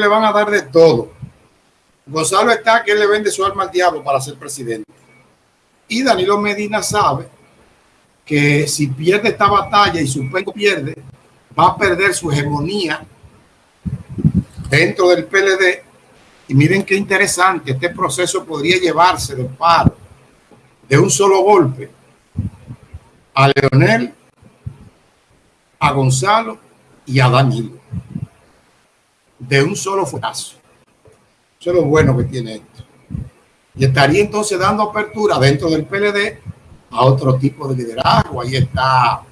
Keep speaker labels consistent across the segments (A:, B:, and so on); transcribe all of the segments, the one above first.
A: le van a dar de todo. Gonzalo está que él le vende su alma al diablo para ser presidente. Y Danilo Medina sabe que si pierde esta batalla y su penco pierde, va a perder su hegemonía dentro del PLD. Y miren qué interesante, este proceso podría llevarse de paro de un solo golpe a Leonel, a Gonzalo y a Danilo. De un solo fracaso. Eso es lo bueno que tiene esto. Y estaría entonces dando apertura dentro del PLD a otro tipo de liderazgo. Ahí está.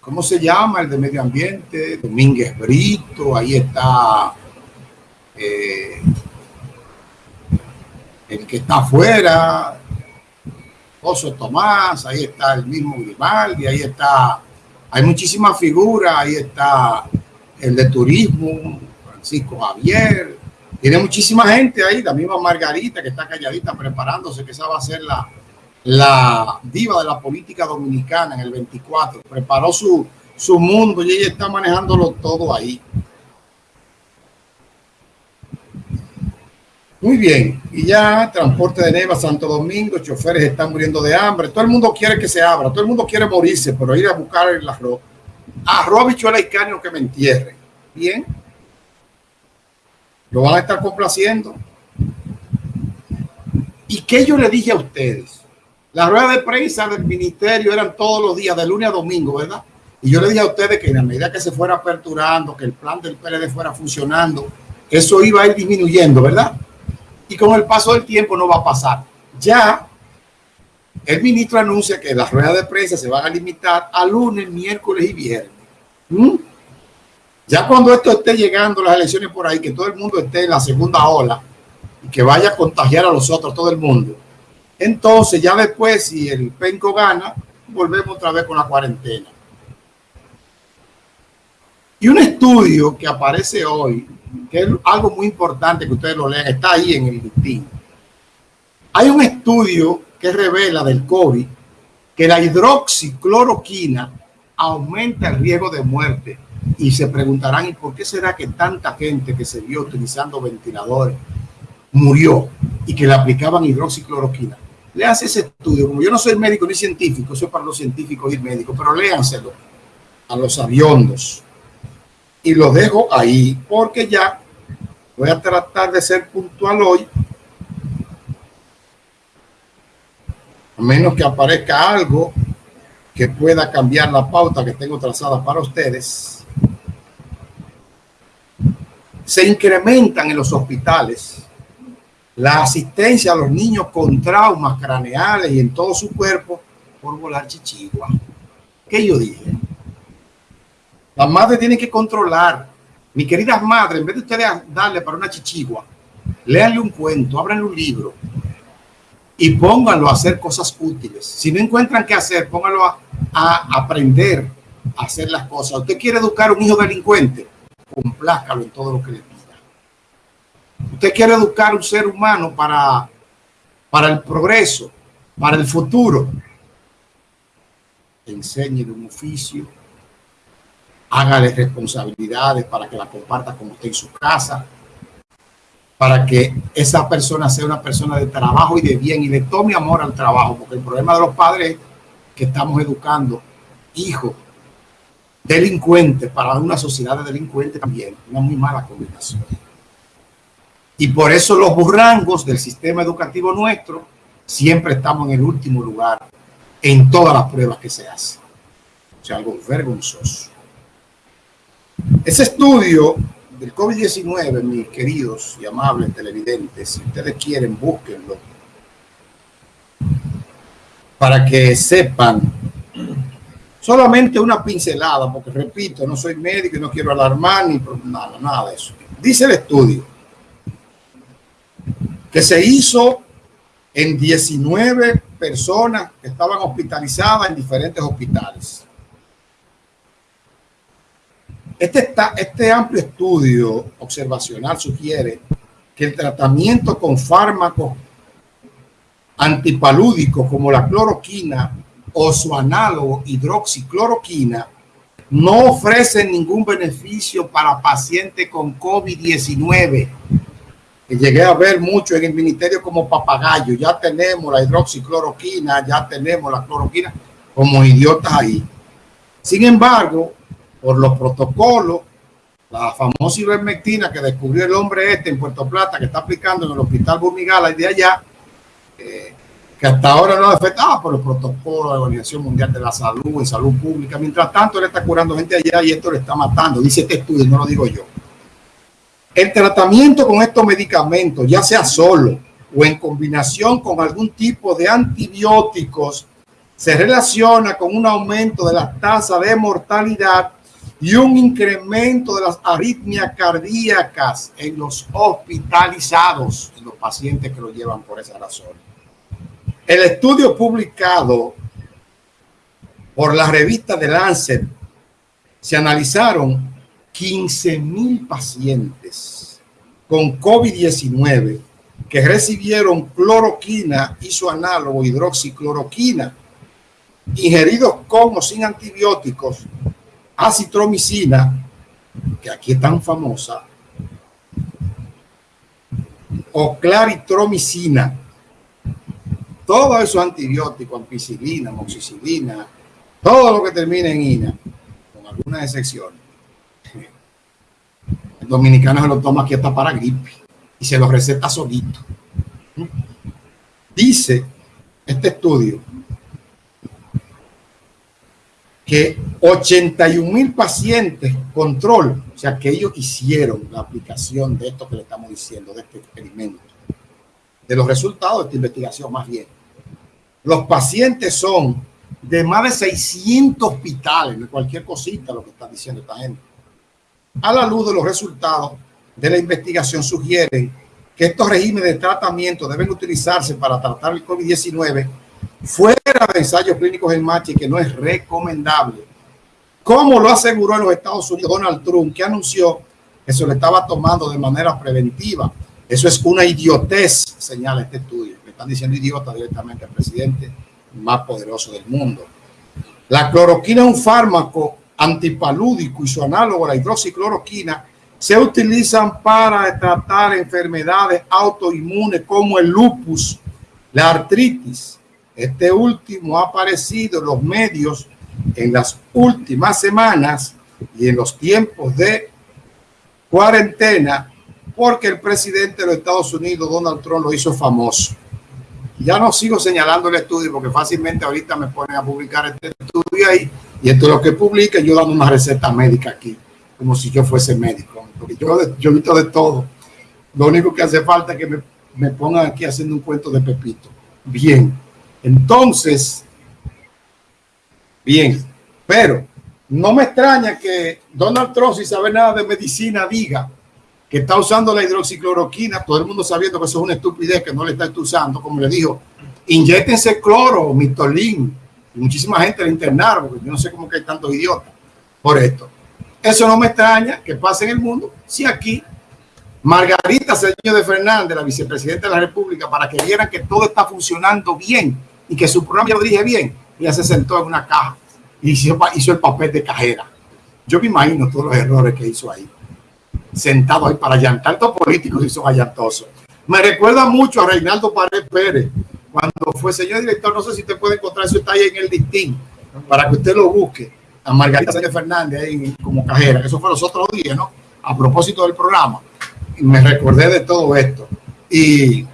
A: ¿Cómo se llama? El de medio ambiente, Domínguez Brito, ahí está eh, el que está afuera, Oso Tomás, ahí está el mismo Grimaldi, ahí está, hay muchísimas figuras, ahí está el de turismo, Francisco Javier, tiene muchísima gente ahí, la misma Margarita que está calladita preparándose, que esa va a ser la, la diva de la política dominicana en el 24, preparó su, su mundo y ella está manejándolo todo ahí. Muy bien, y ya transporte de Neva, Santo Domingo, choferes están muriendo de hambre, todo el mundo quiere que se abra, todo el mundo quiere morirse, pero ir a buscar el arroz. Arroz, bichuela y carne, que me entierre. Bien, lo van a estar complaciendo. ¿Y qué yo le dije a ustedes? Las ruedas de prensa del ministerio eran todos los días, de lunes a domingo, ¿verdad? Y yo le dije a ustedes que en la medida que se fuera aperturando, que el plan del PLD fuera funcionando, eso iba a ir disminuyendo, ¿verdad? Y con el paso del tiempo no va a pasar. Ya el ministro anuncia que las ruedas de prensa se van a limitar a lunes, miércoles y viernes. ¿Mm? Ya cuando esto esté llegando, las elecciones por ahí, que todo el mundo esté en la segunda ola y que vaya a contagiar a los otros, todo el mundo. Entonces, ya después, si el penco gana, volvemos otra vez con la cuarentena. Y un estudio que aparece hoy que es algo muy importante que ustedes lo lean, está ahí en el listín. Hay un estudio que revela del COVID que la hidroxicloroquina aumenta el riesgo de muerte. Y se preguntarán, ¿y por qué será que tanta gente que se vio utilizando ventiladores murió y que le aplicaban hidroxicloroquina? Léanse ese estudio. Como yo no soy médico ni científico, soy para los científicos y médicos, pero léanselo a los aviondos y lo dejo ahí porque ya voy a tratar de ser puntual hoy. A menos que aparezca algo que pueda cambiar la pauta que tengo trazada para ustedes. Se incrementan en los hospitales la asistencia a los niños con traumas craneales y en todo su cuerpo por volar chichigua. ¿Qué yo dije? Las madres tienen que controlar. Mi queridas madres, en vez de ustedes darle para una chichigua, léanle un cuento, ábranle un libro y pónganlo a hacer cosas útiles. Si no encuentran qué hacer, pónganlo a, aprender a hacer las cosas. Usted quiere educar a un hijo delincuente, complázcalo en todo lo que le pida. Usted quiere educar a un ser humano para, para el progreso, para el futuro. Enséñele un oficio, hágale responsabilidades para que la comparta con usted en su casa, para que esa persona sea una persona de trabajo y de bien y le tome amor al trabajo, porque el problema de los padres es que estamos educando hijos delincuentes para una sociedad de delincuentes también, una muy mala combinación. Y por eso los burrangos del sistema educativo nuestro siempre estamos en el último lugar en todas las pruebas que se hacen. O sea, algo vergonzoso. Ese estudio del COVID-19, mis queridos y amables televidentes, si ustedes quieren, búsquenlo para que sepan solamente una pincelada, porque repito, no soy médico y no quiero alarmar ni nada, nada de eso. Dice el estudio que se hizo en 19 personas que estaban hospitalizadas en diferentes hospitales. Este, este amplio estudio observacional sugiere que el tratamiento con fármacos antipalúdicos como la cloroquina o su análogo hidroxicloroquina no ofrecen ningún beneficio para pacientes con COVID-19. Llegué a ver mucho en el ministerio como papagayo. Ya tenemos la hidroxicloroquina, ya tenemos la cloroquina como idiotas ahí. Sin embargo, por los protocolos, la famosa ivermectina que descubrió el hombre este en Puerto Plata, que está aplicando en el hospital Burmigala y de allá, eh, que hasta ahora no afectaba por el protocolo de la Organización Mundial de la Salud en salud pública. Mientras tanto, él está curando gente allá y esto le está matando, dice este estudio, no lo digo yo. El tratamiento con estos medicamentos, ya sea solo o en combinación con algún tipo de antibióticos, se relaciona con un aumento de la tasa de mortalidad y un incremento de las arritmias cardíacas en los hospitalizados, en los pacientes que lo llevan por esa razón. El estudio publicado por la revista de Lancet se analizaron 15 mil pacientes con COVID-19 que recibieron cloroquina y su análogo hidroxicloroquina ingeridos con o sin antibióticos acitromicina, que aquí es tan famosa, o claritromicina, todos esos antibióticos, ampicilina, moxicilina, todo lo que termina en ina, con algunas excepciones. El dominicano se lo toma aquí hasta para gripe y se lo receta solito. Dice este estudio que 81 mil pacientes control, o sea, que ellos hicieron la aplicación de esto que le estamos diciendo, de este experimento, de los resultados de esta investigación más bien. Los pacientes son de más de 600 hospitales, de cualquier cosita lo que está diciendo esta gente. A la luz de los resultados de la investigación sugieren que estos regímenes de tratamiento deben utilizarse para tratar el COVID-19 fuera de ensayos clínicos en marcha y que no es recomendable. Como lo aseguró en los Estados Unidos Donald Trump, que anunció que se lo estaba tomando de manera preventiva. Eso es una idiotez, señala este estudio. Me están diciendo idiota directamente al presidente más poderoso del mundo. La cloroquina es un fármaco antipalúdico y su análogo, la hidroxicloroquina, se utilizan para tratar enfermedades autoinmunes como el lupus, la artritis, este último ha aparecido en los medios en las últimas semanas y en los tiempos de cuarentena porque el presidente de los Estados Unidos, Donald Trump, lo hizo famoso. Ya no sigo señalando el estudio porque fácilmente ahorita me ponen a publicar este estudio ahí y esto es lo que publica, yo dando una receta médica aquí, como si yo fuese médico. Porque yo, yo visto de todo. Lo único que hace falta es que me, me pongan aquí haciendo un cuento de Pepito. Bien. Entonces, bien, pero no me extraña que Donald Trump, sin saber nada de medicina, diga que está usando la hidroxicloroquina, todo el mundo sabiendo que eso es una estupidez, que no le está usando, como le dijo, inyectense cloro, mitolín, y muchísima gente le internaron, porque yo no sé cómo que hay tantos idiotas por esto. Eso no me extraña que pase en el mundo si aquí Margarita Señor de Fernández, la vicepresidenta de la República, para que vieran que todo está funcionando bien y que su programa ya lo dije bien, ella se sentó en una caja y hizo, el papel de cajera. Yo me imagino todos los errores que hizo ahí, sentado ahí para llantar. Estos políticos y son allantosos. Me recuerda mucho a Reinaldo Pared Pérez, cuando fue señor director, no sé si usted puede encontrar, eso está ahí en el distín, para que usted lo busque, a Margarita Sánchez Fernández ahí como cajera, eso fue los otros días, ¿no? A propósito del programa me recordé de todo esto. Y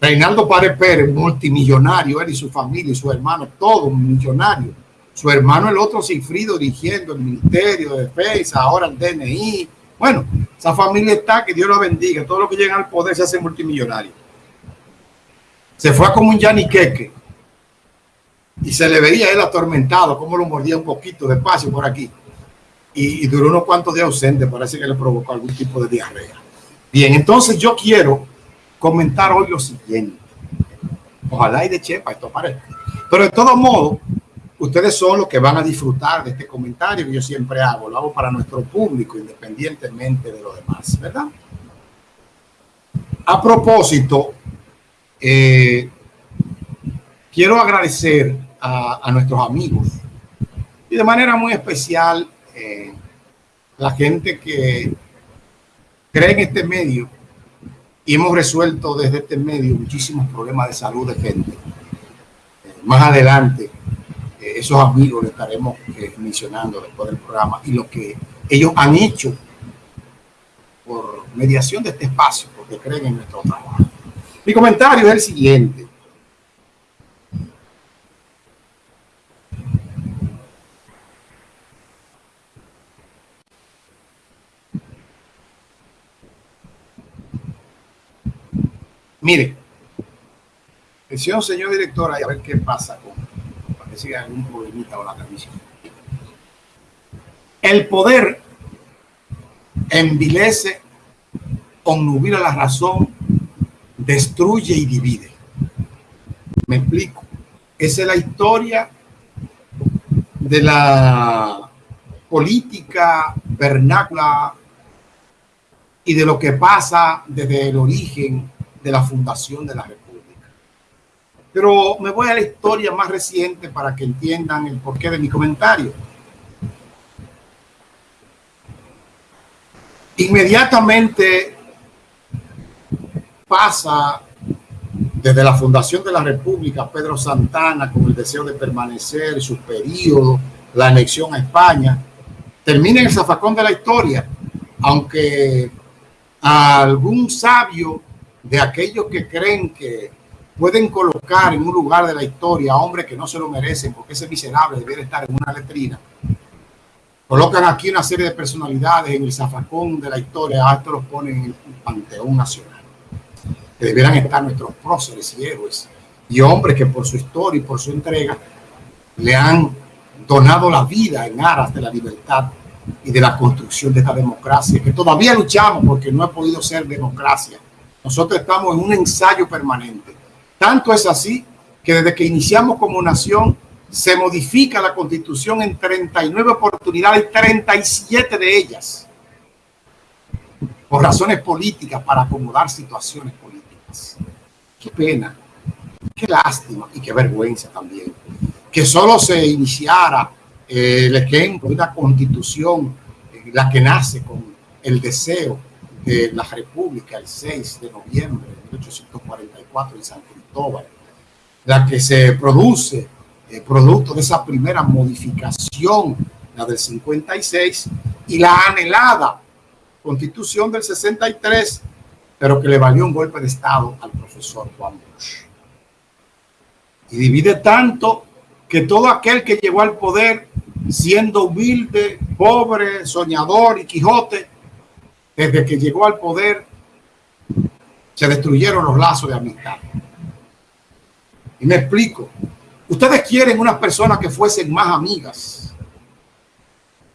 A: Reinaldo Párez Pérez, multimillonario, él y su familia y su hermano, todo millonario. Su hermano, el otro, Cifrido, dirigiendo el Ministerio de Defensa, ahora el DNI. Bueno, esa familia está, que Dios lo bendiga. Todo lo que llega al poder se hace multimillonario. Se fue como un yaniqueque y se le veía él atormentado, como lo mordía un poquito despacio por aquí. Y, y duró unos cuantos días ausente, parece que le provocó algún tipo de diarrea. Bien, entonces yo quiero comentar hoy lo siguiente. Ojalá y de chepa esto parezca. Pero de todo modo, ustedes son los que van a disfrutar de este comentario que yo siempre hago. Lo hago para nuestro público, independientemente de lo demás, ¿verdad? A propósito, eh, quiero agradecer a, nuestros amigos y de manera muy especial eh, la gente que cree en este medio y hemos resuelto desde este medio muchísimos problemas de salud de gente. Eh, más adelante, eh, esos amigos le estaremos mencionando después del programa y lo que ellos han hecho por mediación de este espacio, porque creen en nuestro trabajo. Mi comentario es el siguiente. Mire, decía señor director, a ver qué pasa con, parece que hay algún problemita con la transmisión. El poder envilece, onnubila la razón, destruye y divide. Me explico. Esa es la historia de la política vernácula y de lo que pasa desde el origen de la fundación de la República. Pero me voy a la historia más reciente para que entiendan el porqué de mi comentario. Inmediatamente pasa desde la fundación de la República Pedro Santana con el deseo de permanecer, su periodo, la anexión a España, termina en el zafacón de la historia, aunque algún sabio de aquellos que creen que pueden colocar en un lugar de la historia a hombres que no se lo merecen porque ese miserable debería estar en una letrina. Colocan aquí una serie de personalidades en el zafacón de la historia, a esto los ponen en el panteón nacional, que debieran estar nuestros próceres y héroes y hombres que por su historia y por su entrega le han donado la vida en aras de la libertad y de la construcción de esta democracia, que todavía luchamos porque no ha podido ser democracia nosotros estamos en un ensayo permanente. Tanto es así que desde que iniciamos como nación se modifica la constitución en 39 oportunidades, 37 de ellas por razones políticas, para acomodar situaciones políticas. Qué pena, qué lástima y qué vergüenza también. Que solo se iniciara eh, el ejemplo de una constitución, eh, la que nace con el deseo de la República el 6 de noviembre de 1844 en San Cristóbal, la que se produce eh, producto de esa primera modificación, la del 56, y la anhelada constitución del 63, pero que le valió un golpe de Estado al profesor Juan Bosch. Y divide tanto que todo aquel que llegó al poder siendo humilde, pobre, soñador y Quijote, desde que llegó al poder, se destruyeron los lazos de amistad. Y me explico. Ustedes quieren unas personas que fuesen más amigas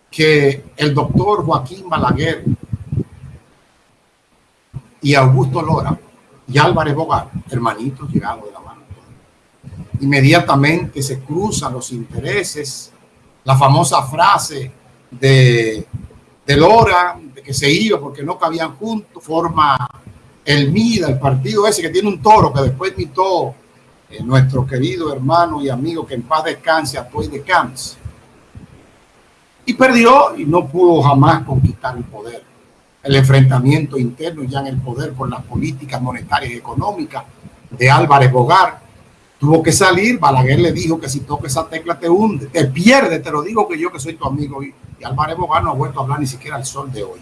A: que el doctor Joaquín Balaguer y Augusto Lora y Álvarez Bogar, hermanitos llegados de la mano. Inmediatamente se cruzan los intereses, la famosa frase de, de Lora, que se iba porque no cabían juntos, forma el MIDA, el partido ese que tiene un toro que después imitó eh, nuestro querido hermano y amigo que en paz descanse, Atoy de Camps. Y perdió y no pudo jamás conquistar el poder. El enfrentamiento interno ya en el poder con las políticas monetarias y económicas de Álvarez Bogar tuvo que salir. Balaguer le dijo que si toca esa tecla te hunde, te pierde. Te lo digo que yo que soy tu amigo. Y, Álvarez Bogar no ha vuelto a hablar ni siquiera al sol de hoy.